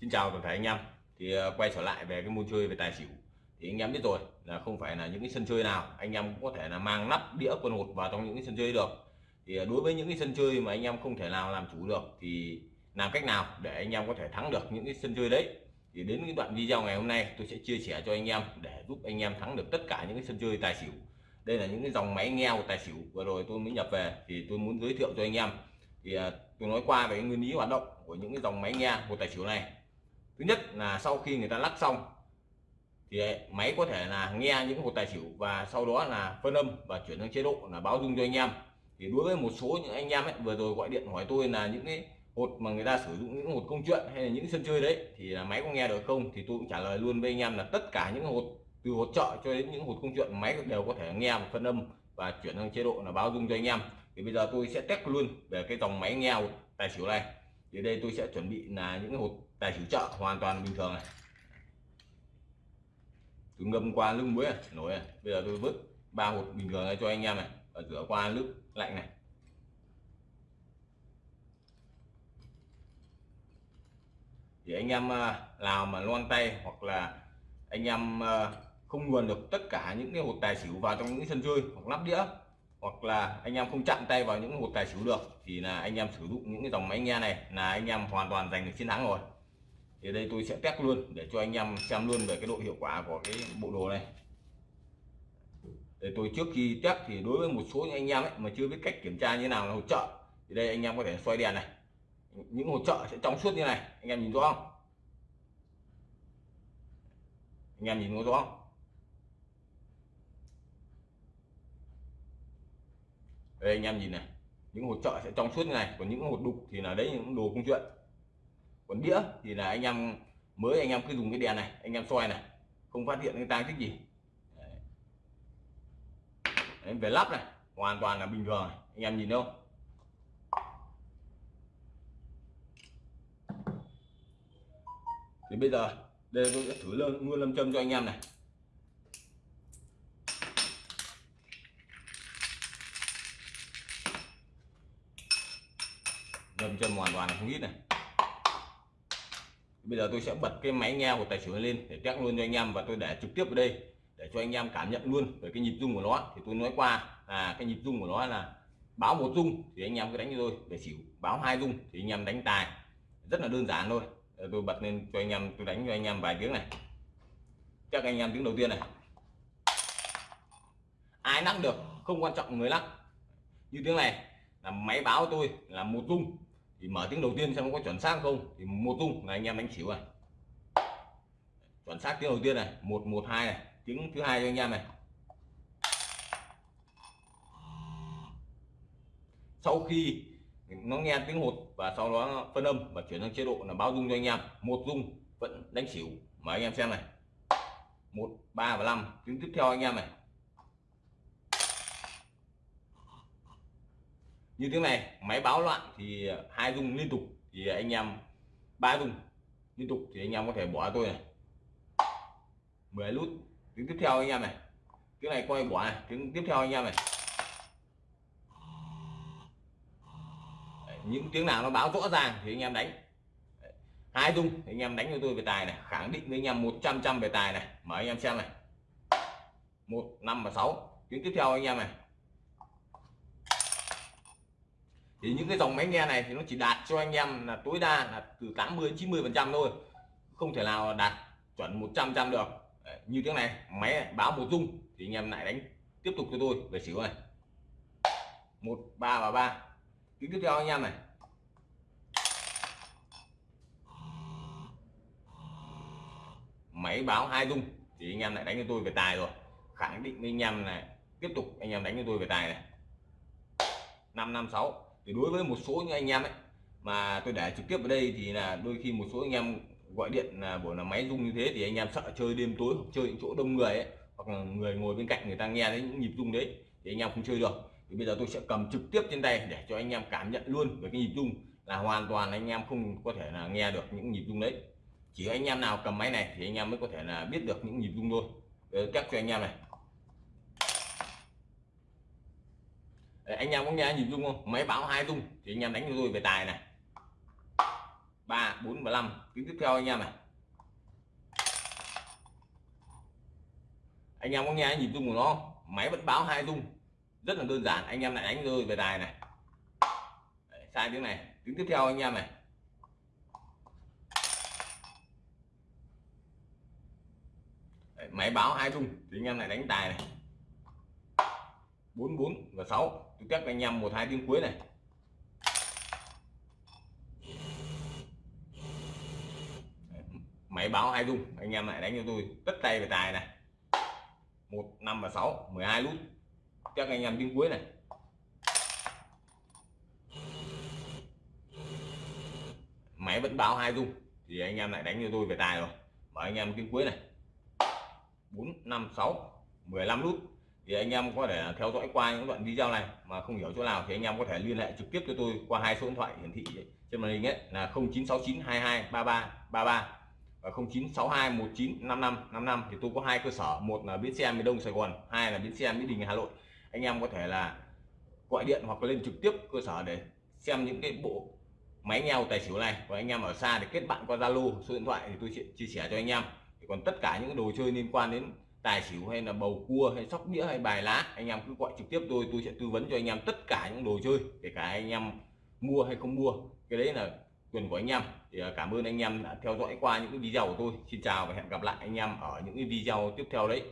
Xin chào toàn thể anh em. Thì ờ, quay trở lại về cái môn chơi về tài xỉu. Thì anh em biết rồi là không phải là những cái sân chơi nào anh em cũng có thể là mang nắp, đĩa quân hột vào trong những cái sân chơi được. Thì ờ, đối với những cái sân chơi mà anh em không thể nào làm chủ được thì làm cách nào để anh em có thể thắng được những cái sân chơi đấy? Thì đến cái đoạn video ngày hôm nay tôi sẽ chia sẻ cho anh em để giúp anh em thắng được tất cả những cái sân chơi tài xỉu. Đây là những cái dòng máy nghe của tài xỉu vừa rồi tôi mới nhập về thì tôi muốn giới thiệu cho anh em. Thì ờ, tôi nói qua về cái nguyên lý hoạt động của những cái dòng máy nghe của tài xỉu này thứ nhất là sau khi người ta lắc xong thì máy có thể là nghe những hột tài xỉu và sau đó là phân âm và chuyển sang chế độ là báo dung cho anh em. Thì đối với một số những anh em ấy, vừa rồi gọi điện hỏi tôi là những cái hột mà người ta sử dụng những hột công chuyện hay là những sân chơi đấy thì là máy có nghe được không? Thì tôi cũng trả lời luôn với anh em là tất cả những hột từ hột trợ cho đến những hột công chuyện máy đều có thể nghe và phân âm và chuyển sang chế độ là báo dung cho anh em. Thì bây giờ tôi sẽ test luôn về cái dòng máy nghe tài xỉu này thì đây tôi sẽ chuẩn bị là những hột tài xỉu chợ hoàn toàn bình thường này. Tôi ngâm qua nước muối này, nổi này. Bây giờ tôi vứt ba hột bình thường này cho anh em này và rửa qua nước lạnh này. Thì anh em à, nào mà loan tay hoặc là anh em à, không nguồn được tất cả những cái hột tài xỉu vào trong những sân chơi hoặc lắp đĩa hoặc là anh em không chạm tay vào những hột tài xỉu được, thì là anh em sử dụng những cái dòng máy nghe này là anh em hoàn toàn giành được chiến thắng rồi. Thì đây tôi sẽ test luôn để cho anh em xem luôn về cái độ hiệu quả của cái bộ đồ này. Để tôi trước khi test thì đối với một số những anh em ấy mà chưa biết cách kiểm tra như nào là hỗ trợ, thì đây anh em có thể xoay đèn này. Những hỗ trợ sẽ trong suốt như này, anh em nhìn rõ không? Anh em nhìn có rõ không? Đây anh em nhìn này. Những hột trợ sẽ trong suốt như này còn những hột đục thì là đấy những đồ công chuyện. Còn đĩa thì là anh em mới anh em cứ dùng cái đèn này anh em soi này không phát hiện cái tang tích gì. Đấy. Đấy, về lắp này hoàn toàn là bình thường này. anh em nhìn đâu thì bây giờ đây tôi sẽ thử luôn luôn lâm châm cho anh em này ngâm chân hoàn toàn không ít này. Bây giờ tôi sẽ bật cái máy nghe của tài xỉu lên để test luôn cho anh em và tôi để trực tiếp ở đây để cho anh em cảm nhận luôn về cái nhịp rung của nó. Thì tôi nói qua là cái nhịp rung của nó là báo một rung thì anh em cứ đánh cho tôi. Để xỉu, báo hai rung thì anh em đánh tài. Rất là đơn giản thôi. Tôi bật lên cho anh em, tôi đánh cho anh em vài tiếng này. Chắc anh em tiếng đầu tiên này. Ai lắc được, không quan trọng, người lắc như tiếng này, là máy báo tôi là một rung thì mở tiếng đầu tiên xem nó có chuẩn xác không. Thì một tung là anh em đánh xỉu này. Chuẩn xác tiếng đầu tiên này, một một, hai này, tiếng thứ hai cho anh em này. Sau khi nó nghe tiếng hột và sau đó phân âm và chuyển sang chế độ là báo dung cho anh em, một dung vẫn đánh xỉu. Mà anh em xem này. Một, ba và năm, tiếng tiếp theo anh em này. Như tiếng này máy báo loạn thì hai dung liên tục thì anh em ba dung liên tục thì anh em có thể bỏ tôi này. 10 nút tiếng tiếp theo anh em này. Tiếng này coi bỏ này tiếng tiếp theo anh em này. Đấy, những tiếng nào nó báo rõ ràng thì anh em đánh. Hai dung thì anh em đánh cho tôi về tài này khẳng định với anh em 100 trăm về tài này. Mở anh em xem này. Một năm và sáu tiếng tiếp theo anh em này. Thì những cái dòng máy nghe này thì nó chỉ đạt cho anh em là tối đa là từ 80 90 phần trăm thôi. Không thể nào đạt chuẩn 100 trăm được. Đấy, như tiếng này máy này, báo một dung thì anh em lại đánh tiếp tục cho tôi về xỉu này. Một ba và ba. Tiếng tiếp theo anh em này. Máy báo hai dung thì anh em lại đánh cho tôi về tài rồi. Khẳng định với anh em này tiếp tục anh em đánh cho tôi về tài này. Năm năm sáu thì đối với một số những anh em ấy, mà tôi để trực tiếp ở đây thì là đôi khi một số anh em gọi điện là buổi là máy rung như thế thì anh em sợ chơi đêm tối hoặc chơi những chỗ đông người ấy, hoặc là người ngồi bên cạnh người ta nghe thấy những nhịp rung đấy thì anh em không chơi được. Thì bây giờ tôi sẽ cầm trực tiếp trên tay để cho anh em cảm nhận luôn về cái nhịp rung là hoàn toàn anh em không có thể là nghe được những nhịp rung đấy. Chỉ anh em nào cầm máy này thì anh em mới có thể là biết được những nhịp rung thôi. Để test cho anh em này. Đấy, anh em có nghe nhịp rung không? Máy báo hai rung thì anh em đánh cho tôi về tài này. Ba bốn và năm tiếng tiếp theo anh em này. Anh em có nghe nhịp rung của nó máy vẫn báo hai rung rất là đơn giản anh em lại đánh rơi về tài này. Đấy, sai tiếng này tiếng tiếp theo anh em này. Đấy, máy báo hai rung thì anh em lại đánh tài này bốn bốn và 6 tôi test anh em một, hai tiếng cuối này. Máy báo hai dung anh em lại đánh cho tôi. Tất tay về tài này. Một, năm và sáu 12 nút các anh em tiếng cuối này. Máy vẫn báo hai dung thì anh em lại đánh cho tôi về tài rồi. Mở anh em tiếng cuối này. 4 5 6 15 nút thì anh em có thể theo dõi qua những đoạn video này mà không hiểu chỗ nào thì anh em có thể liên hệ trực tiếp cho tôi qua hai số điện thoại hiển thị trên màn hình ấy là 0969 22 33 33 và 0962 19 55 thì tôi có hai cơ sở, một là bến xe miền Đông Sài Gòn, hai là bến xe Mỹ Đình Hà Nội. Anh em có thể là gọi điện hoặc lên trực tiếp cơ sở để xem những cái bộ máy nghèo tài xỉu này. Và anh em ở xa thì kết bạn qua Zalo, số điện thoại thì tôi sẽ chia sẻ cho anh em. Thì còn tất cả những đồ chơi liên quan đến tài xỉu hay là bầu cua hay sóc đĩa hay bài lá, anh em cứ gọi trực tiếp tôi tôi sẽ tư vấn cho anh em tất cả những đồ chơi, kể cả anh em mua hay không mua. Cái đấy là quyền của anh em. Thì à, cảm ơn anh em đã theo dõi qua những cái video của tôi. Xin chào và hẹn gặp lại anh em ở những cái video tiếp theo đấy.